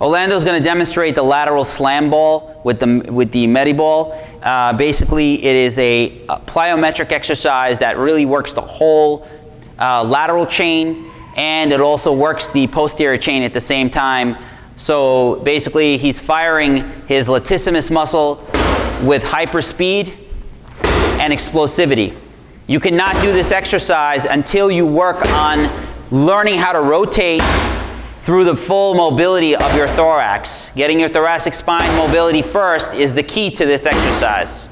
Orlando's going to demonstrate the lateral slam ball with the, with the Mediball. Uh, basically, it is a, a, plyometric exercise that really works the whole uh, lateral chain and it also works the posterior chain at the same time. So basically, he's firing his latissimus muscle with hyperspeed and explosivity. You cannot do this exercise until you work on learning how to rotate through the full mobility of your thorax. Getting your thoracic spine mobility first is the key to this exercise.